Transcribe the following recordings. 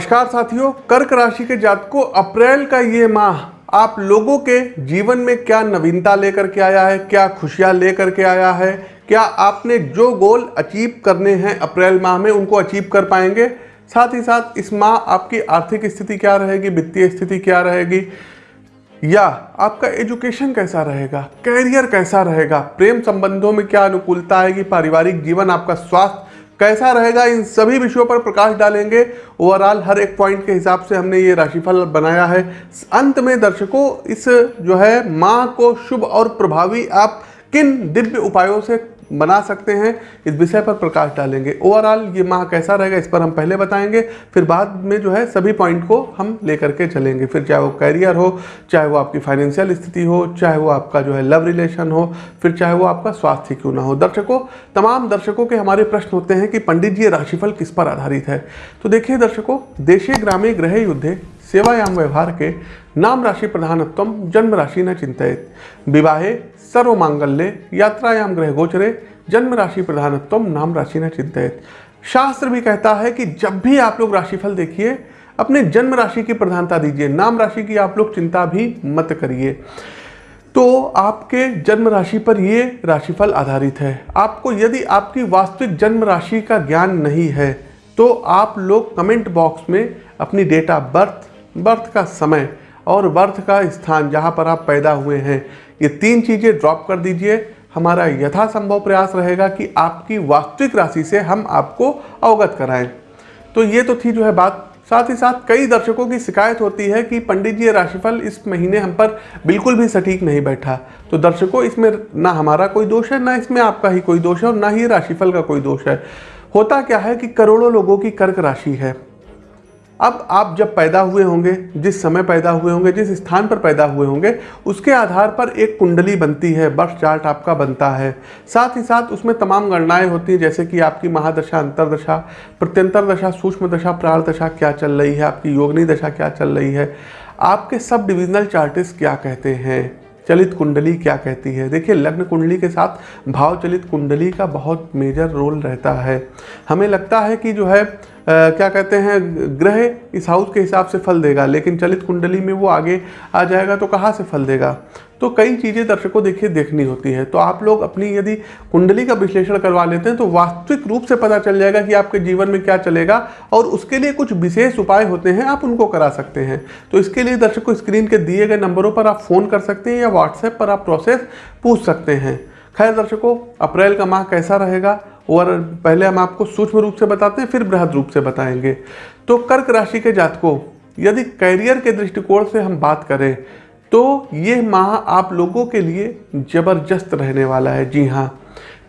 नमस्कार साथियों, कर्क राशि के जातकों, अप्रैल का ये माह, आप लोगों के जीवन में क्या नवीनता लेकर के आया है, क्या खुशियाँ लेकर के आया है, क्या आपने जो गोल अचीव करने हैं अप्रैल माह में, उनको अचीव कर पाएँगे? साथ ही साथ, इस माह आपकी आर्थिक स्थिति क्या रहेगी, वित्तीय स्थिति क्या रहेगी? या आपका एजुकेशन कैसा रहेगा, कैरियर कैसा रहेगा, प्रेम संबंधों में क्या अनुकूलता आएगी, पारिवारिक जीवन, आपका स्वास्थ्य कैसा रहेगा, इन सभी विषयों पर प्रकाश डालेंगे। ओवरऑल हर एक पॉइंट के हिसाब से हमने ये राशिफल बनाया है। अंत में दर्शकों, इस जो है माँ को शुभ और प्रभावी, आप किन दिव्य उपायों से बना सकते हैं, इस विषय पर प्रकाश डालेंगे। ओवरऑल ये माह कैसा रहेगा, इस पर हम पहले बताएँगे, फिर बाद में जो है सभी पॉइंट को हम लेकर के चलेंगे। फिर चाहे वो कैरियर हो, चाहे वो आपकी फाइनेंशियल स्थिति हो, चाहे वो आपका जो है लव रिलेशन हो, फिर चाहे वो आपका स्वास्थ्य क्यों ना हो। दर्शकों, तमाम दर्शकों के हमारे प्रश्न होते हैं कि पंडित जी राशिफल किस पर आधारित है? तो देखिए दर्शकों देशे ग्रामे ग्रह युद्धे, सेवायाम व्यवहार के नाम राशि प्रधानत्व जन्म राशि न चिंतित। विवाहे सर्व मांगल्य यात्रायाम ग्रह गोचरे जन्म राशि प्रधानत्व नाम राशि न चिंतित शास्त्र भी कहता है कि जब भी आप लोग राशिफल देखिए, अपने जन्म राशि की प्रधानता दीजिए, नाम राशि की आप लोग चिंता भी मत करिए। तो आपके जन्म राशि पर ये राशिफल आधारित है। आपको यदि आपकी वास्तविक जन्म राशि का ज्ञान नहीं है तो आप लोग कमेंट बॉक्स में अपनी डेट ऑफ़ बर्थ बर्थ का समय और बर्थ का स्थान जहाँ पर आप पैदा हुए हैं। ये तीन चीज़ें ड्रॉप कर दीजिए। हमारा यथासंभव प्रयास रहेगा कि आपकी वास्तविक राशि से हम आपको अवगत कराएँ। तो ये तो थी जो है बात। साथ ही साथ कई दर्शकों की शिकायत होती है कि पंडित जी राशिफल इस महीने हम पर बिल्कुल भी सटीक नहीं बैठा। तो दर्शकों, इसमें ना हमारा कोई दोष है, ना इसमें आपका ही कोई दोष है और ना ही राशिफल का कोई दोष है। होता क्या है कि करोड़ों लोगों की कर्क राशि है। अब आप जब पैदा हुए होंगे, जिस समय पैदा हुए होंगे, जिस स्थान पर पैदा हुए होंगे, उसके आधार पर एक कुंडली बनती है बर्थ चार्ट आपका बनता है। साथ ही साथ उसमें तमाम गणनाएँ होती हैं, जैसे कि आपकी महादशा, अंतरदशा, प्रत्यंतर दशा, सूक्ष्म दशा, प्राण दशा क्या चल रही है, आपकी योगनी दशा क्या चल रही है, आपके सब डिविजनल चार्टिस्ट क्या कहते हैं? चलित कुंडली क्या कहती है? देखिए, लग्न कुंडली के साथ भाव चलित कुंडली का बहुत मेजर रोल रहता है। हमें लगता है कि जो है क्या कहते हैं, ग्रह इस हाउस के हिसाब से फल देगा, लेकिन चलित कुंडली में वो आगे आ जाएगा तो कहाँ से फल देगा? तो कई चीज़ें दर्शकों देखिए देखनी होती है। तो आप लोग अपनी यदि कुंडली का विश्लेषण करवा लेते हैं तो वास्तविक रूप से पता चल जाएगा कि आपके जीवन में क्या चलेगा और उसके लिए कुछ विशेष उपाय होते हैं, आप उनको करा सकते हैं। तो इसके लिए दर्शकों स्क्रीन के दिए गए नंबरों पर आप फ़ोन कर सकते हैं या व्हाट्सएप पर आप प्रोसेस पूछ सकते हैं। खैर दर्शकों, अप्रैल का माह कैसा रहेगा? और पहले हम आपको सूक्ष्म रूप से बताते हैं, फिर बृहद रूप से बताएँगे। तो कर्क राशि के जातकों, यदि करियर के दृष्टिकोण से हम बात करें तो ये माह आप लोगों के लिए ज़बरदस्त रहने वाला है। जी हाँ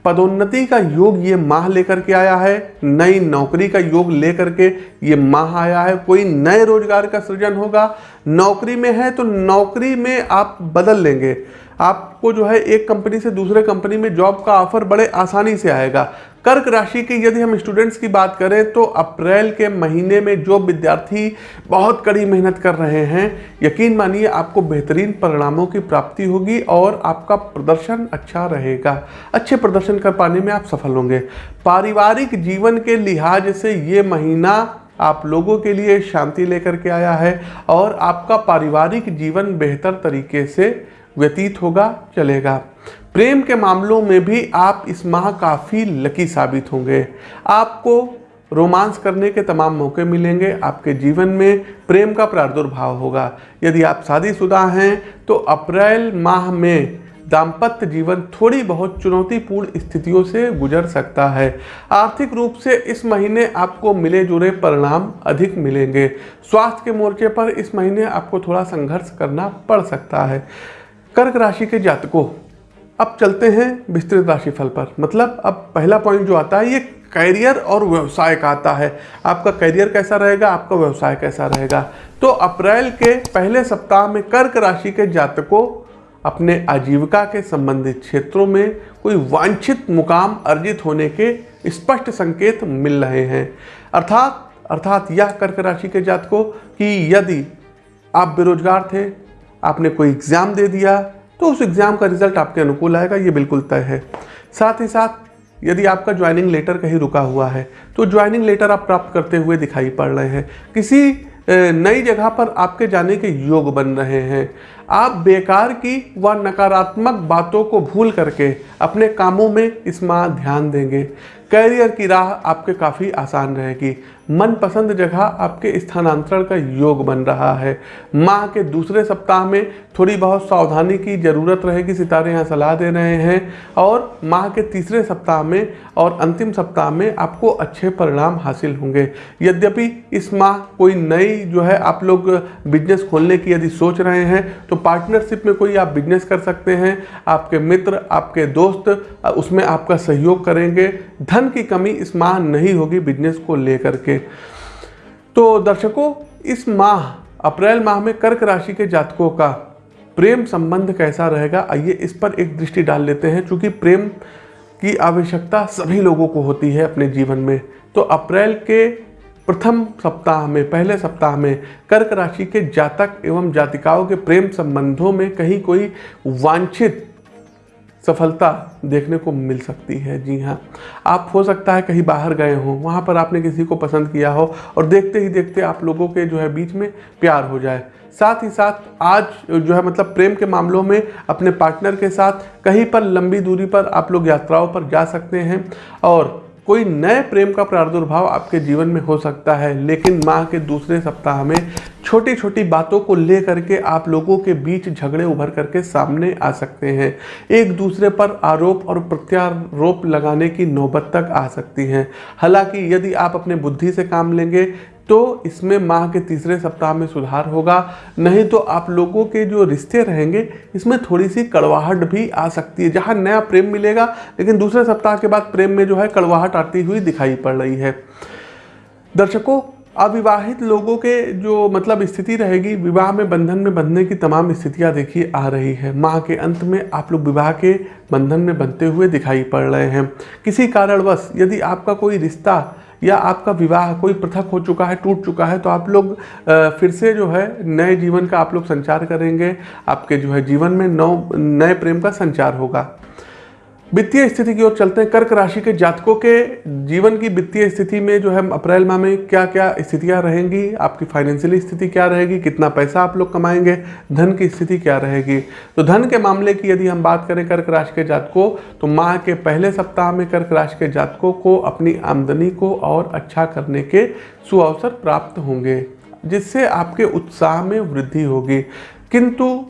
पदोन्नति का योग ये माह लेकर के आया है, नई नौकरी का योग लेकर के ये माह आया है। कोई नए रोज़गार का सृजन होगा, नौकरी में है तो नौकरी में आप बदल लेंगे। आपको जो है एक कंपनी से दूसरे कंपनी में जॉब का ऑफ़र बड़े आसानी से आएगा। कर्क राशि की यदि हम स्टूडेंट्स की बात करें तो अप्रैल के महीने में जो विद्यार्थी बहुत कड़ी मेहनत कर रहे हैं, यकीन मानिए आपको बेहतरीन परिणामों की प्राप्ति होगी और आपका प्रदर्शन अच्छा रहेगा। अच्छे प्रदर्शन कर पाने में आप सफल होंगे। पारिवारिक जीवन के लिहाज से ये महीना आप लोगों के लिए शांति लेकर के आया है और आपका पारिवारिक जीवन बेहतर तरीके से व्यतीत होगा, चलेगा। प्रेम के मामलों में भी आप इस माह काफ़ी लकी साबित होंगे। आपको रोमांस करने के तमाम मौके मिलेंगे। आपके जीवन में प्रेम का प्रादुर्भाव होगा। यदि आप शादीशुदा हैं तो अप्रैल माह में दाम्पत्य जीवन थोड़ी बहुत चुनौतीपूर्ण स्थितियों से गुजर सकता है। आर्थिक रूप से इस महीने आपको मिले जुले परिणाम अधिक मिलेंगे। स्वास्थ्य के मोर्चे पर इस महीने आपको थोड़ा संघर्ष करना पड़ सकता है। कर्क राशि के जातकों अब चलते हैं विस्तृत राशिफल पर। मतलब अब पहला पॉइंट जो आता है, ये कैरियर और व्यवसाय का आता है। आपका करियर कैसा रहेगा? आपका व्यवसाय कैसा रहेगा? तो अप्रैल के पहले सप्ताह में कर्क राशि के जातकों अपने आजीविका के संबंधित क्षेत्रों में कोई वांछित मुकाम अर्जित होने के स्पष्ट संकेत मिल रहे हैं। अर्थात अर्थात यह कर्क राशि के जातकों कि यदि आप बेरोजगार थे, आपने कोई एग्ज़ाम दे दिया तो उस एग्ज़ाम का रिज़ल्ट आपके अनुकूल आएगा, ये बिल्कुल तय है। साथ ही साथ, यदि आपका ज्वाइनिंग लेटर कहीं रुका हुआ है तो ज्वाइनिंग लेटर आप प्राप्त करते हुए दिखाई पड़ रहे हैं। किसी नई जगह पर आपके जाने के योग बन रहे हैं। आप बेकार की व नकारात्मक बातों को भूल करके अपने कामों में इस माह ध्यान देंगे। कैरियर की राह आपके काफ़ी आसान रहेगी। मनपसंद जगह आपके स्थानांतरण का योग बन रहा है। माह के दूसरे सप्ताह में थोड़ी बहुत सावधानी की ज़रूरत रहेगी, सितारे यहाँ सलाह दे रहे हैं। और माह के तीसरे सप्ताह में और अंतिम सप्ताह में आपको अच्छे परिणाम हासिल होंगे। यद्यपि इस माह कोई नई जो है आप लोग बिज़नेस खोलने की यदि सोच रहे हैं तो पार्टनरशिप में कोई आप बिज़नेस कर सकते हैं। आपके मित्र, आपके दोस्त, उसमें आपका सहयोग करेंगे। धन की कमी इस माह नहीं होगी बिज़नेस को लेकर के। तो दर्शकों, इस माह, अप्रैल माह में कर्क राशि के जातकों का प्रेम संबंध कैसा रहेगा? आइए इस पर एक दृष्टि डाल लेते हैं। क्योंकि प्रेम की आवश्यकता सभी लोगों को होती है अपने जीवन में तो अप्रैल के प्रथम सप्ताह में, पहले सप्ताह में कर्क राशि के जातक एवं जातिकाओं के प्रेम संबंधों में कहीं कोई वांछित सफलता देखने को मिल सकती है। जी हाँ आप हो सकता है कहीं बाहर गए हों, वहाँ पर आपने किसी को पसंद किया हो और देखते ही देखते आप लोगों के जो है बीच में प्यार हो जाए। साथ ही साथ आज जो है मतलब प्रेम के मामलों में अपने पार्टनर के साथ कहीं पर लंबी दूरी पर आप लोग यात्राओं पर जा सकते हैं और कोई नए प्रेम का प्रादुर्भाव आपके जीवन में हो सकता है, लेकिन माह के दूसरे सप्ताह में छोटी छोटी बातों को लेकर के आप लोगों के बीच झगड़े उभर करके सामने आ सकते हैं। एक दूसरे पर आरोप और प्रत्यारोप लगाने की नौबत तक आ सकती है। हालाँकि यदि आप अपने बुद्धि से काम लेंगे तो इसमें माह के तीसरे सप्ताह में सुधार होगा। नहीं तो आप लोगों के जो रिश्ते रहेंगे, इसमें थोड़ी सी कड़वाहट भी आ सकती है, जहाँ नया प्रेम मिलेगा, लेकिन दूसरे सप्ताह के बाद प्रेम में जो है कड़वाहट आती हुई दिखाई पड़ रही है। दर्शकों, अविवाहित लोगों के जो मतलब स्थिति रहेगी, विवाह में, बंधन में बंधने की तमाम स्थितियाँ देखिए आ रही है। माह के अंत में आप लोग विवाह के बंधन में बनते हुए दिखाई पड़ रहे हैं। किसी कारणवश, यदि आपका कोई रिश्ता या आपका विवाह कोई पृथक हो चुका है, टूट चुका है तो आप लोग फिर से जो है नए जीवन का आप लोग संचार करेंगे। आपके जो है जीवन में नौ नए प्रेम का संचार होगा। वित्तीय स्थिति की ओर चलते हैं। कर्क राशि के जातकों के जीवन की वित्तीय स्थिति में जो है, अप्रैल माह में क्या क्या स्थितियाँ रहेंगी? आपकी फाइनेंशियल स्थिति क्या रहेगी? कितना पैसा आप लोग कमाएँगे? धन की स्थिति क्या रहेगी? तो धन के मामले की यदि हम बात करें कर्क राशि के जातकों तो माह के पहले सप्ताह में कर्क राशि के जातकों को अपनी आमदनी को और अच्छा करने के सुअवसर प्राप्त होंगे, जिससे आपके उत्साह में वृद्धि होगी। किंतु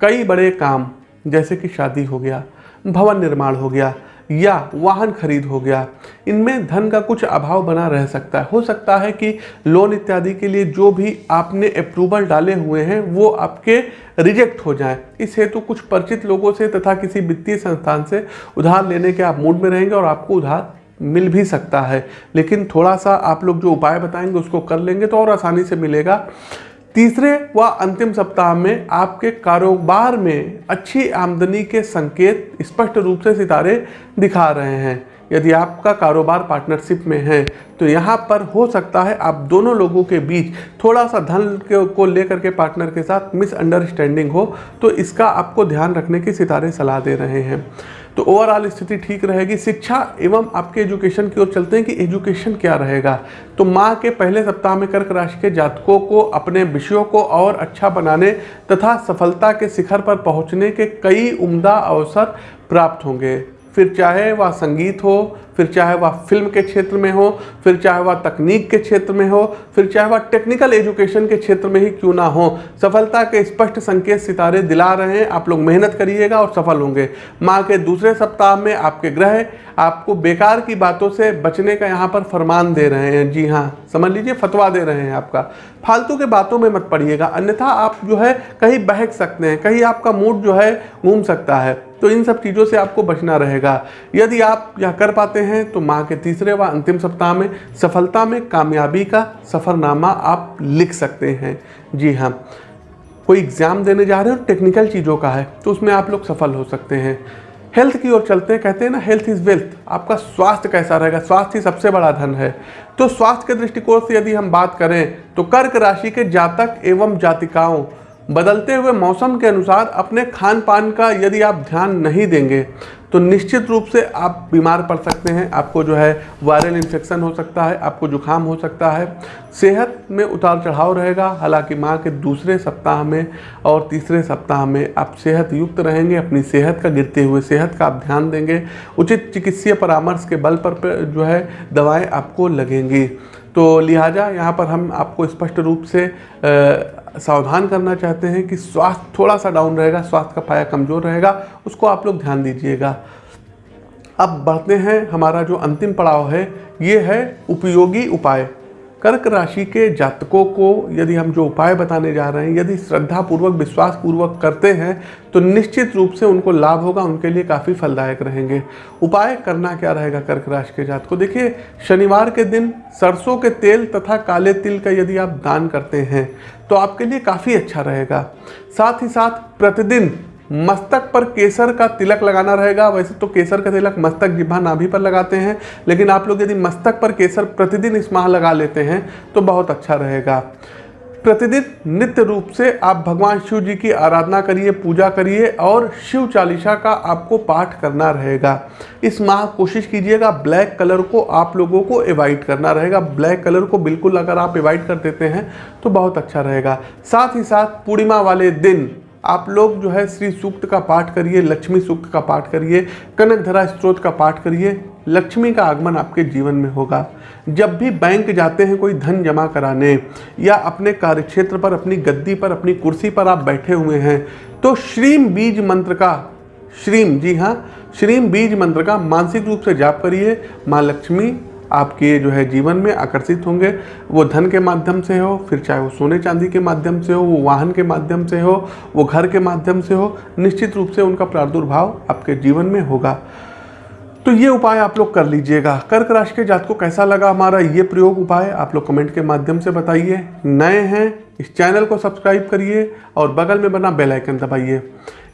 कई बड़े काम, जैसे कि शादी हो गया भवन निर्माण हो गया या वाहन खरीद हो गया। इनमें धन का कुछ अभाव बना रह सकता है। हो सकता है कि लोन इत्यादि के लिए जो भी आपने अप्रूवल डाले हुए हैं, वो आपके रिजेक्ट हो जाए। इस हेतु कुछ परिचित लोगों से तथा किसी वित्तीय संस्थान से उधार लेने के आप मूड में रहेंगे और आपको उधार मिल भी सकता है। लेकिन थोड़ा सा आप लोग जो उपाय बताएँगे, उसको कर लेंगे तो और आसानी से मिलेगा। तीसरे व अंतिम सप्ताह में आपके कारोबार में अच्छी आमदनी के संकेत स्पष्ट रूप से सितारे दिखा रहे हैं। यदि आपका कारोबार पार्टनरशिप में है तो यहाँ पर हो सकता है आप दोनों लोगों के बीच थोड़ा सा धन को लेकर के पार्टनर के साथ मिसअंडरस्टैंडिंग हो तो इसका आपको ध्यान रखने की सितारे सलाह दे रहे हैं। तो ओवरऑल स्थिति ठीक रहेगी। शिक्षा एवं आपके एजुकेशन की ओर चलते हैं कि एजुकेशन क्या रहेगा। तो माह के पहले सप्ताह में कर्क राशि के जातकों को अपने विषयों को और अच्छा बनाने तथा सफलता के शिखर पर पहुँचने के कई उम्दा अवसर प्राप्त होंगे। फिर चाहे वह संगीत हो, फिर चाहे वह फ़िल्म के क्षेत्र में हो, फिर चाहे वह तकनीक के क्षेत्र में हो, फिर चाहे वह टेक्निकल एजुकेशन के क्षेत्र में ही क्यों ना हो, सफलता के स्पष्ट संकेत सितारे दिला रहे हैं। आप लोग मेहनत करिएगा और सफल होंगे। माह के दूसरे सप्ताह में आपके ग्रह आपको बेकार की बातों से बचने का यहाँ पर फरमान दे रहे हैं। जी हाँ समझ लीजिए, फतवा दे रहे हैं आपका। फालतू के बातों में मत पड़िएगा, अन्यथा आप जो है कहीं बहक सकते हैं, कहीं आपका मूड जो है घूम सकता है। तो इन सब चीज़ों से आपको बचना रहेगा। यदि आप यह कर पाते हैं तो माह के तीसरे व अंतिम सप्ताह में सफलता में कामयाबी का सफ़रनामा आप लिख सकते हैं। जी हाँ कोई एग्ज़ाम देने जा रहे हो, टेक्निकल चीज़ों का है तो उसमें आप लोग सफल हो सकते हैं। हेल्थ की ओर चलते हैं, कहते हैं ना, हेल्थ इज़ वेल्थ, आपका स्वास्थ्य कैसा रहेगा? स्वास्थ्य ही सबसे बड़ा धन है। तो स्वास्थ्य के दृष्टिकोण से यदि हम बात करें तो कर्क राशि के जातक एवं जातिकाओं बदलते हुए मौसम के अनुसार अपने खान पान का यदि आप ध्यान नहीं देंगे तो निश्चित रूप से आप बीमार पड़ सकते हैं। आपको जो है वायरल इन्फेक्शन हो सकता है, आपको जुकाम हो सकता है। सेहत में उतार चढ़ाव रहेगा। हालाँकि माह के दूसरे सप्ताह में और तीसरे सप्ताह में आप सेहत युक्त रहेंगे, अपनी सेहत का गिरते हुए सेहत का आप ध्यान देंगे। उचित चिकित्सीय परामर्श के बल पर जो है दवाएँ आपको लगेंगी। तो लिहाजा यहाँ पर हम आपको स्पष्ट रूप से सावधान करना चाहते हैं कि स्वास्थ्य थोड़ा सा डाउन रहेगा, स्वास्थ्य का पाया कमज़ोर रहेगा, उसको आप लोग ध्यान दीजिएगा। अब बढ़ते हैं, हमारा जो अंतिम पड़ाव है, ये है उपयोगी उपाय। कर्क राशि के जातकों को यदि हम जो उपाय बताने जा रहे हैं, यदि श्रद्धा पूर्वक विश्वास पूर्वक करते हैं तो निश्चित रूप से उनको लाभ होगा, उनके लिए काफ़ी फलदायक रहेंगे। उपाय करना क्या रहेगा कर्क राशि के जात को देखिए, शनिवार के दिन सरसों के तेल तथा काले तिल का यदि आप दान करते हैं तो आपके लिए काफ़ी अच्छा रहेगा। साथ ही साथ प्रतिदिन मस्तक पर केसर का तिलक लगाना रहेगा। वैसे तो केसर का तिलक मस्तक जिभा नाभि पर लगाते हैं, लेकिन आप लोग यदि मस्तक पर केसर प्रतिदिन इस माह लगा लेते हैं तो बहुत अच्छा रहेगा। प्रतिदिन नित्य रूप से आप भगवान शिव जी की आराधना करिए, पूजा करिए और शिव चालीसा का आपको पाठ करना रहेगा। इस माह कोशिश कीजिएगा ब्लैक कलर को आप लोगों को एवॉइड करना रहेगा। ब्लैक कलर को बिल्कुल अगर आप एवॉइड कर देते हैं तो बहुत अच्छा रहेगा। साथ ही साथ पूर्णिमा वाले दिन आप लोग जो है श्री सूक्त का पाठ करिए, लक्ष्मी सूक्त का पाठ करिए, कनक धरा स्त्रोत का पाठ करिए, लक्ष्मी का आगमन आपके जीवन में होगा। जब भी बैंक जाते हैं, कोई धन जमा कराने या अपने कार्यक्षेत्र पर, अपनी गद्दी पर, अपनी कुर्सी पर आप बैठे हुए हैं तो श्रीम बीज मंत्र का, श्रीम, जी हाँ श्रीम बीज मंत्र का मानसिक रूप से जाप करिए। माँ लक्ष्मी आपके जो है जीवन में आकर्षित होंगे। वो धन के माध्यम से हो, फिर चाहे वो सोने चांदी के माध्यम से हो, वो वाहन के माध्यम से हो, वो घर के माध्यम से हो, निश्चित रूप से उनका प्रादुर्भाव आपके जीवन में होगा। तो ये उपाय आप लोग कर लीजिएगा। कर्क राशि के जात को कैसा लगा हमारा ये प्रयोग उपाय? आप लोग कमेंट के माध्यम से बताइए। नए हैं, इस चैनल को सब्सक्राइब करिए और बगल में बना बेल आइकन दबाइए।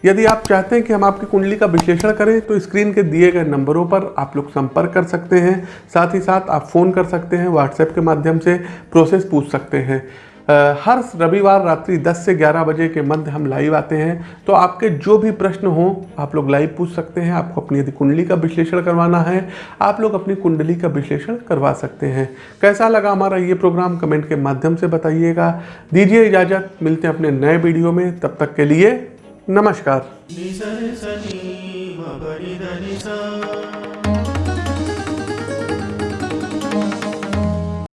यदि आप चाहते हैं कि हम आपकी कुंडली का विश्लेषण करें तो स्क्रीन के दिए गए नंबरों पर आप लोग संपर्क कर सकते हैं। साथ ही साथ आप फ़ोन कर सकते हैं व्हाट्सएप के माध्यम से प्रोसेस पूछ सकते हैं। हर रविवार रात्रि 10 से 11 बजे के मध्य हम लाइव आते हैं। तो आपके जो भी प्रश्न हो, आप लोग लाइव पूछ सकते हैं। आपको अपनी यदि कुंडली का विश्लेषण करवाना है, आप लोग अपनी कुंडली का विश्लेषण करवा सकते हैं। कैसा लगा हमारा ये प्रोग्राम? कमेंट के माध्यम से बताइएगा। दीजिए इजाज़त, मिलते हैं अपने नए वीडियो में। तब तक के लिए नमस्कार।